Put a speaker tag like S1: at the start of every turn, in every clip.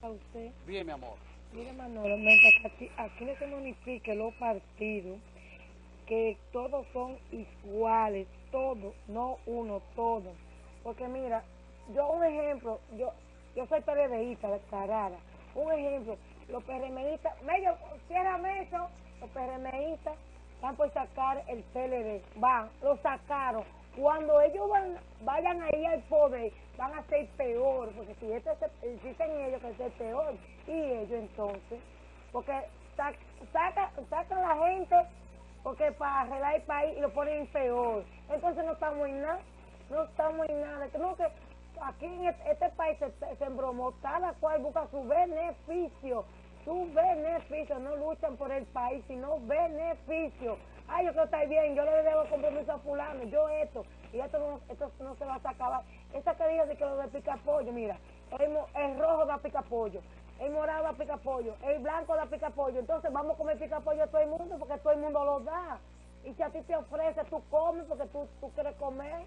S1: a usted.
S2: Bien, mi amor.
S1: Mire, Manolo, mientras aquí, aquí no se modifique los partidos, que todos son iguales, todos, no uno, todos. Porque mira, yo un ejemplo, yo yo soy PRDista declarada, un ejemplo, los PRMistas, medio, ciérrame eso, los PRMistas van por sacar el PLD, van, lo sacaron. Cuando ellos van, vayan ahí al poder, van a ser peor, porque si este dicen ellos que es peor, y ellos entonces, porque sac- saca, sacan la gente porque para arreglar el país y lo ponen peor. Entonces no estamos en nada, no estamos en nada. Tenemos que, aquí en este, este país se, se embromó, cada cual busca su beneficio, su beneficio, no luchan por el país, sino beneficio. Ay, yo quiero estar bien, yo le debo compromiso a fulano, yo esto, y esto no, no se va a acabar. Esa que dijo de que lo de pica pollo, mira, el, el rojo da pica pollo, el morado da pica pollo, el blanco da pica pollo. Entonces vamos a comer pica pollo a todo el mundo porque todo el mundo lo da. Y si a ti te ofrece, tú comes porque tú, tú quieres comer.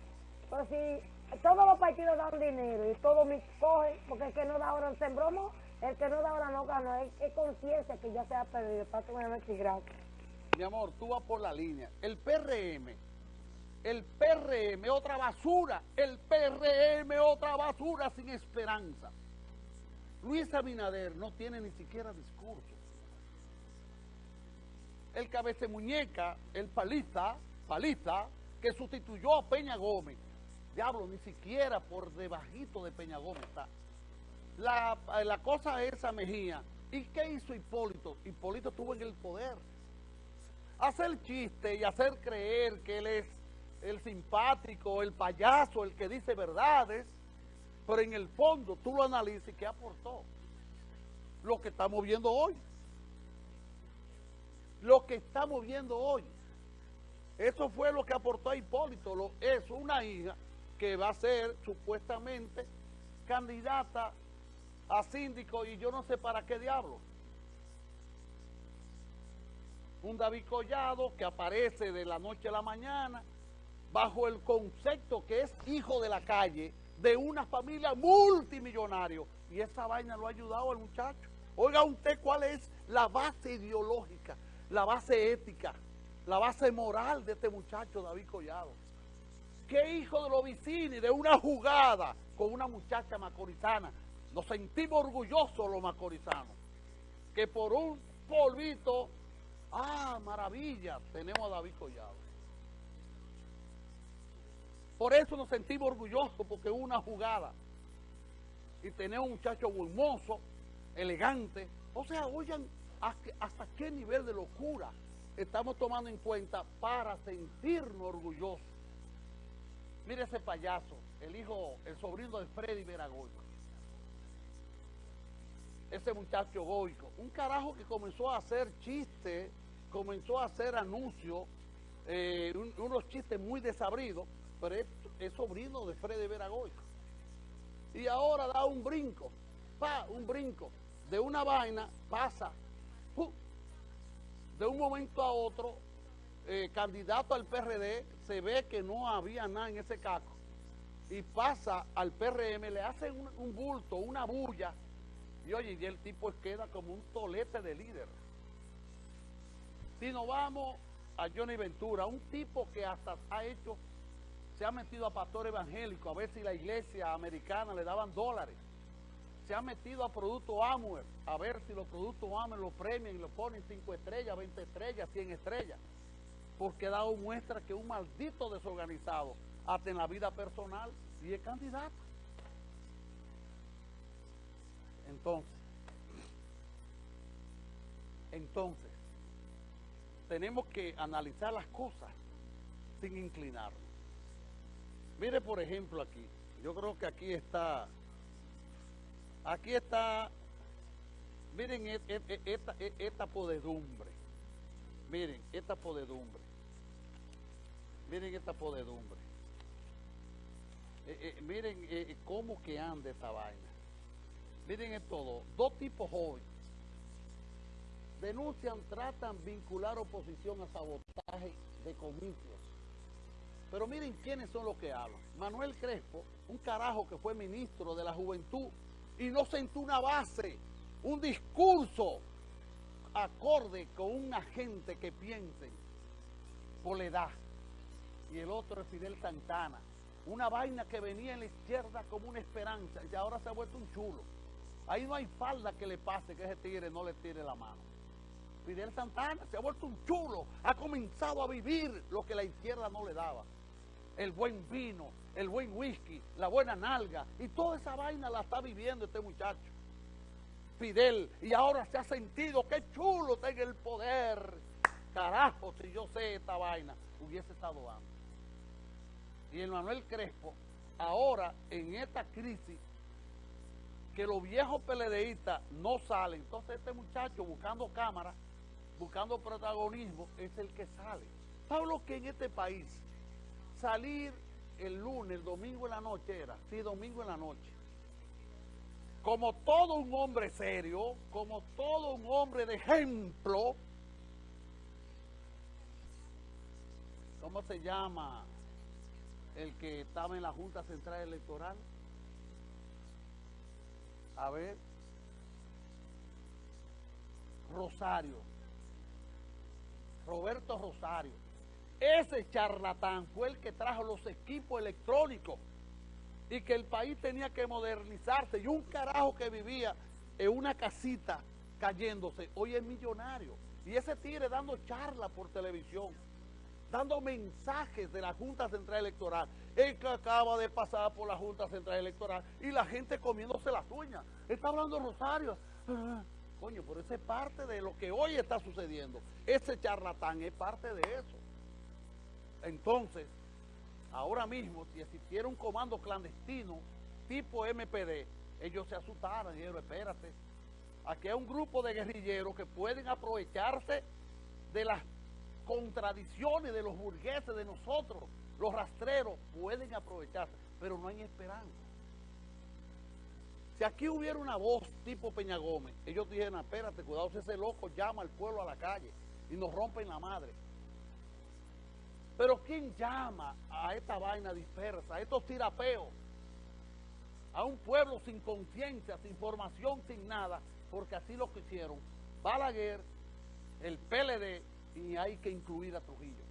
S1: Pero si todos los partidos dan dinero y todos me cogen, porque el que no da ahora se embromó, el que no da ahora no gana. Es, es conciencia que ya se ha perdido. Pásame a ver si gracias.
S2: Mi amor, tú vas por la línea. El PRM, el PRM, otra basura. El PRM, otra basura sin esperanza. Luis Abinader no tiene ni siquiera discurso. El cabece muñeca, el palista, palista, que sustituyó a Peña Gómez. Diablo, ni siquiera por debajito de Peña Gómez está. La, la cosa esa Mejía. ¿Y qué hizo Hipólito? Hipólito estuvo en el poder hacer chiste y hacer creer que él es el simpático, el payaso, el que dice verdades, pero en el fondo tú lo analizas y qué aportó. Lo que estamos viendo hoy. Lo que estamos viendo hoy. Eso fue lo que aportó a Hipólito. Lo, es una hija que va a ser supuestamente candidata a síndico y yo no sé para qué diablo un David Collado que aparece de la noche a la mañana bajo el concepto que es hijo de la calle de una familia multimillonario y esa vaina lo ha ayudado al muchacho. Oiga usted cuál es la base ideológica, la base ética, la base moral de este muchacho David Collado. Que hijo de los vecinos de una jugada con una muchacha macorizana. Nos sentimos orgullosos los macorizanos. Que por un polvito Ah, maravilla, tenemos a David Collado. Por eso nos sentimos orgullosos, porque una jugada. Y tenemos un muchacho hermoso, elegante. O sea, oigan, hasta qué nivel de locura estamos tomando en cuenta para sentirnos orgullosos. Mire ese payaso, el hijo, el sobrino de Freddy Veragoico. Ese muchacho goico, un carajo que comenzó a hacer chistes, comenzó a hacer anuncios, eh, un- unos chistes muy desabridos, pero es, sobrino de Freddy Veragoico. Y ahora da un brinco, pa, un brinco, de una vaina pasa, de un momento a otro, eh, candidato al PRD, se ve que no había nada en ese caco, y pasa al PRM, le hacen un, un bulto, una bulla, y oye, y el tipo queda como un tolete de líder. Si nos vamos a Johnny Ventura, un tipo que hasta ha hecho, se ha metido a pastor evangélico, a ver si la iglesia americana le daban dólares. Se ha metido a productos Amway, a ver si los productos Amway lo premian y lo ponen 5 estrellas, 20 estrellas, 100 estrellas. Porque ha dado muestra que un maldito desorganizado, hasta en la vida personal, y es candidato. Entonces, entonces, tenemos que analizar las cosas sin inclinarnos. Mire, por ejemplo, aquí, yo creo que aquí está, aquí está, miren e- e- e- esta, esta podedumbre, miren, esta podedumbre, miren esta podedumbre, Eh, eh, miren eh, cómo que anda esta vaina. Miren esto dos, dos tipos jóvenes. Denuncian, tratan vincular oposición a sabotaje de comicios. Pero miren quiénes son los que hablan. Manuel Crespo, un carajo que fue ministro de la juventud y no sentó una base, un discurso acorde con una gente que piense por la edad. Y el otro es Fidel Santana. Una vaina que venía en la izquierda como una esperanza y ahora se ha vuelto un chulo. Ahí no hay falda que le pase que ese tigre no le tire la mano. Fidel Santana se ha vuelto un chulo, ha comenzado a vivir lo que la izquierda no le daba. El buen vino, el buen whisky, la buena nalga, y toda esa vaina la está viviendo este muchacho. Fidel, y ahora se ha sentido que chulo tenga el poder. Carajo, si yo sé esta vaina, hubiese estado antes. Y el Manuel Crespo, ahora en esta crisis, que los viejos peledeístas no salen, entonces este muchacho buscando cámara, buscando protagonismo, es el que sale. ¿Sabes lo que en este país salir el lunes, el domingo en la noche era? Sí, domingo en la noche. Como todo un hombre serio, como todo un hombre de ejemplo, ¿cómo se llama el que estaba en la Junta Central Electoral? A ver, Rosario, Roberto Rosario. Ese charlatán fue el que trajo los equipos electrónicos y que el país tenía que modernizarse y un carajo que vivía en una casita cayéndose, hoy es millonario. Y ese tigre dando charla por televisión, dando mensajes de la Junta Central Electoral, el que acaba de pasar por la Junta Central Electoral y la gente comiéndose las uñas. Está hablando Rosario. Coño, pero esa es parte de lo que hoy está sucediendo. Ese charlatán es parte de eso. Entonces, ahora mismo, si existiera un comando clandestino tipo MPD, ellos se asustaran y dijeron, espérate, aquí hay un grupo de guerrilleros que pueden aprovecharse de las contradicciones de los burgueses, de nosotros, los rastreros, pueden aprovecharse, pero no hay esperanza. Si aquí hubiera una voz tipo Peña Gómez, ellos dijeron, espérate, cuidado si ese loco llama al pueblo a la calle y nos rompen la madre. Pero ¿quién llama a esta vaina dispersa, a estos tirapeos? A un pueblo sin conciencia, sin formación, sin nada, porque así lo que hicieron Balaguer, el PLD, y hay que incluir a Trujillo.